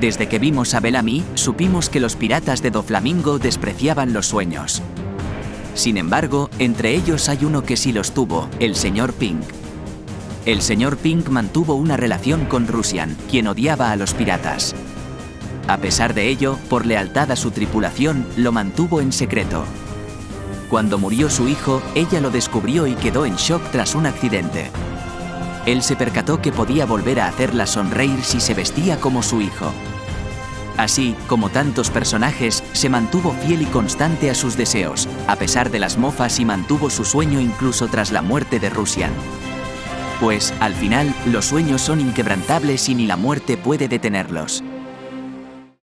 Desde que vimos a Bellamy, supimos que los piratas de Doflamingo despreciaban los sueños. Sin embargo, entre ellos hay uno que sí los tuvo, el señor Pink. El señor Pink mantuvo una relación con Rusian, quien odiaba a los piratas. A pesar de ello, por lealtad a su tripulación, lo mantuvo en secreto. Cuando murió su hijo, ella lo descubrió y quedó en shock tras un accidente. Él se percató que podía volver a hacerla sonreír si se vestía como su hijo. Así, como tantos personajes, se mantuvo fiel y constante a sus deseos, a pesar de las mofas y mantuvo su sueño incluso tras la muerte de Rusian. Pues, al final, los sueños son inquebrantables y ni la muerte puede detenerlos.